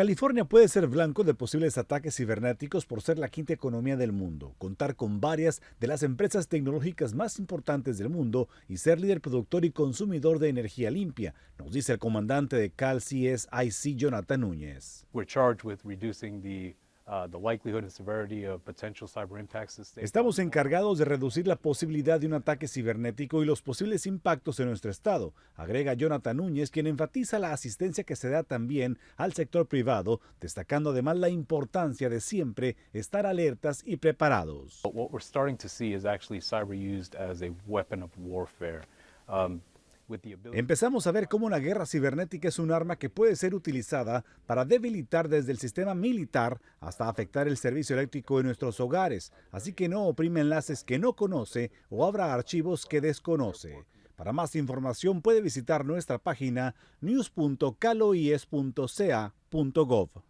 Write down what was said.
California puede ser blanco de posibles ataques cibernéticos por ser la quinta economía del mundo, contar con varias de las empresas tecnológicas más importantes del mundo y ser líder productor y consumidor de energía limpia, nos dice el comandante de Cal CSIC, Jonathan Núñez. Estamos encargados de reducir la posibilidad de un ataque cibernético y los posibles impactos en nuestro estado, agrega Jonathan Núñez, quien enfatiza la asistencia que se da también al sector privado, destacando además la importancia de siempre estar alertas y preparados. Empezamos a ver cómo una guerra cibernética es un arma que puede ser utilizada para debilitar desde el sistema militar hasta afectar el servicio eléctrico en nuestros hogares, así que no oprime enlaces que no conoce o abra archivos que desconoce. Para más información puede visitar nuestra página news.caloies.ca.gov.